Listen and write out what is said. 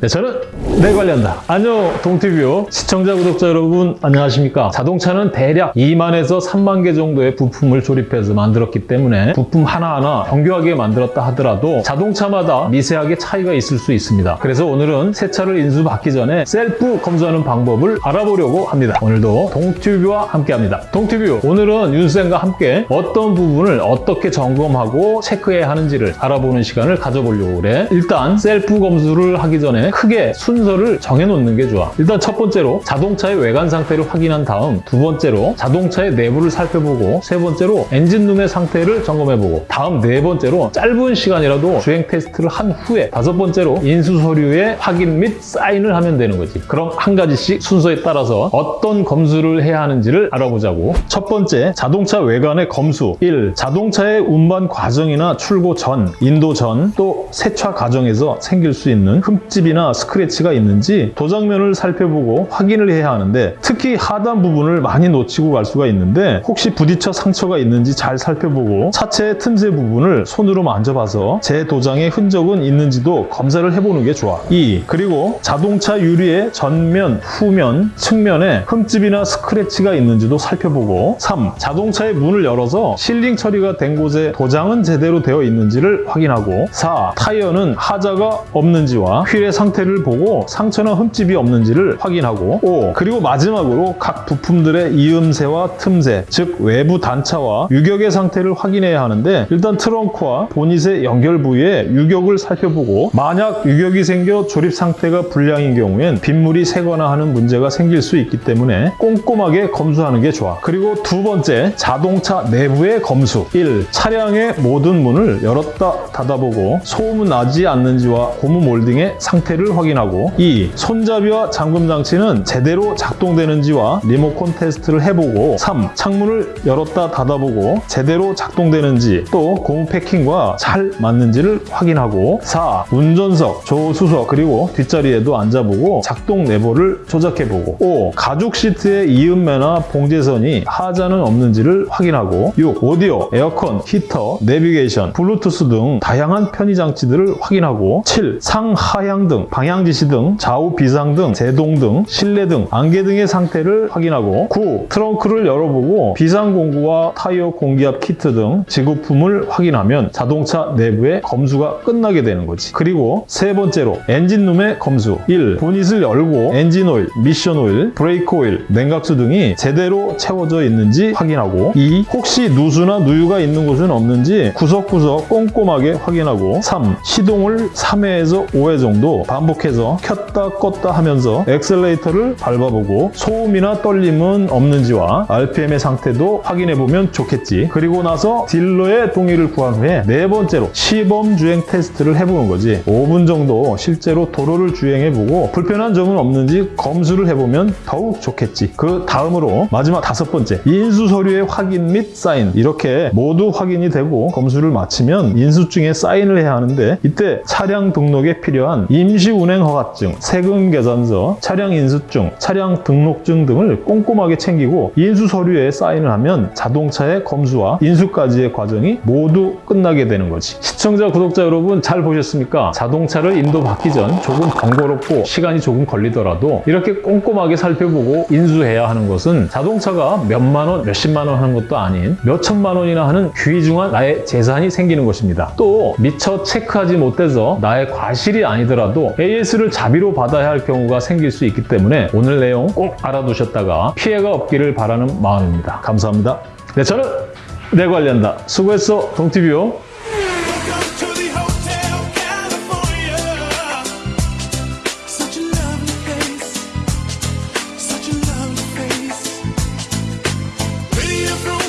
네, 저는 내 관리한다. 안녕 동티뷰 시청자 구독자 여러분 안녕하십니까? 자동차는 대략 2만에서 3만 개 정도의 부품을 조립해서 만들었기 때문에 부품 하나하나 정교하게 만들었다 하더라도 자동차마다 미세하게 차이가 있을 수 있습니다. 그래서 오늘은 새 차를 인수받기 전에 셀프 검수하는 방법을 알아보려고 합니다. 오늘도 동티뷰와 함께합니다. 동티뷰 오늘은 윤쌤과 함께 어떤 부분을 어떻게 점검하고 체크해야 하는지를 알아보는 시간을 가져보려고 그래. 일단 셀프 검수를 하기 전에 크게 순서를 정해놓는 게 좋아. 일단 첫 번째로 자동차의 외관 상태를 확인한 다음 두 번째로 자동차의 내부를 살펴보고 세 번째로 엔진룸의 상태를 점검해보고 다음 네 번째로 짧은 시간이라도 주행 테스트를 한 후에 다섯 번째로 인수 서류의 확인 및 사인을 하면 되는 거지. 그럼 한 가지씩 순서에 따라서 어떤 검수를 해야 하는지를 알아보자고. 첫 번째, 자동차 외관의 검수. 1. 자동차의 운반 과정이나 출고 전, 인도 전, 또 세차 과정에서 생길 수 있는 흠집이 나 스크래치가 있는지 도장면을 살펴보고 확인을 해야 하는데 특히 하단 부분을 많이 놓치고 갈 수가 있는데 혹시 부딪혀 상처가 있는지 잘 살펴보고 차체의 틈새 부분을 손으로 만져봐서 제 도장의 흔적은 있는지도 검사를 해보는 게 좋아. 2. 그리고 자동차 유리의 전면, 후면, 측면에 흠집이나 스크래치가 있는지도 살펴보고 3. 자동차의 문을 열어서 실링 처리가 된 곳에 도장은 제대로 되어 있는지를 확인하고 4. 타이어는 하자가 없는지와 휠의 상 태를 보고 상처나 흠집이 없는지를 확인하고 5. 그리고 마지막으로 각 부품들의 이음새와 틈새, 즉 외부 단차와 유격의 상태를 확인해야 하는데 일단 트렁크와 보닛의 연결 부위에 유격을 살펴보고 만약 유격이 생겨 조립 상태가 불량인 경우엔 빗물이 새거나 하는 문제가 생길 수 있기 때문에 꼼꼼하게 검수하는 게 좋아. 그리고 두 번째, 자동차 내부의 검수. 1. 차량의 모든 문을 열었다 닫아보고 소음은 나지 않는지와 고무 몰딩의 상태 를 확인하고 2. 손잡이와 잠금 장치는 제대로 작동되는지와 리모컨 테스트를 해보고 3. 창문을 열었다 닫아보고 제대로 작동되는지 또 고무 패킹과 잘 맞는지를 확인하고 4. 운전석, 조수석 그리고 뒷자리에도 앉아보고 작동 내부를 조작해보고 5. 가죽 시트의 이음매나 봉제선이 하자는 없는지를 확인하고 6. 오디오, 에어컨, 히터, 내비게이션, 블루투스 등 다양한 편의 장치들을 확인하고 7. 상하향 등 방향 지시 등 좌우 비상 등 제동 등 실내 등 안개 등의 상태를 확인하고 9. 트렁크를 열어보고 비상 공구와 타이어 공기압 키트 등 지급품을 확인하면 자동차 내부의 검수가 끝나게 되는 거지. 그리고 세 번째로 엔진룸의 검수 1. 보닛을 열고 엔진 오일, 미션 오일, 브레이크 오일, 냉각수 등이 제대로 채워져 있는지 확인하고 2. 혹시 누수나 누유가 있는 곳은 없는지 구석구석 꼼꼼하게 확인하고 3. 시동을 3회에서 5회 정도 반복해서 켰다 껐다 하면서 엑셀레이터를 밟아보고 소음이나 떨림은 없는지와 RPM의 상태도 확인해보면 좋겠지. 그리고 나서 딜러의 동의를 구한 후에 네 번째로 시범 주행 테스트를 해보는 거지. 5분 정도 실제로 도로를 주행해보고 불편한 점은 없는지 검수를 해보면 더욱 좋겠지. 그 다음으로 마지막 다섯 번째 인수 서류의 확인 및 사인 이렇게 모두 확인이 되고 검수를 마치면 인수증에 사인을 해야 하는데 이때 차량 등록에 필요한 임시 운행 허가증, 세금 계산서, 차량 인수증, 차량 등록증 등을 꼼꼼하게 챙기고 인수 서류에 사인을 하면 자동차의 검수와 인수까지의 과정이 모두 끝나게 되는 거지. 시청자, 구독자 여러분 잘 보셨습니까? 자동차를 인도받기 전 조금 번거롭고 시간이 조금 걸리더라도 이렇게 꼼꼼하게 살펴보고 인수해야 하는 것은 자동차가 몇만 원, 몇십만 원 하는 것도 아닌 몇천만 원이나 하는 귀중한 나의 재산이 생기는 것입니다. 또 미처 체크하지 못해서 나의 과실이 아니더라도 AS를 자비로 받아야 할 경우가 생길 수 있기 때문에 오늘 내용 꼭 알아두셨다가 피해가 없기를 바라는 마음입니다. 감사합니다. 네, 저는 내 관리한다. 수고했어, 동티뷰. from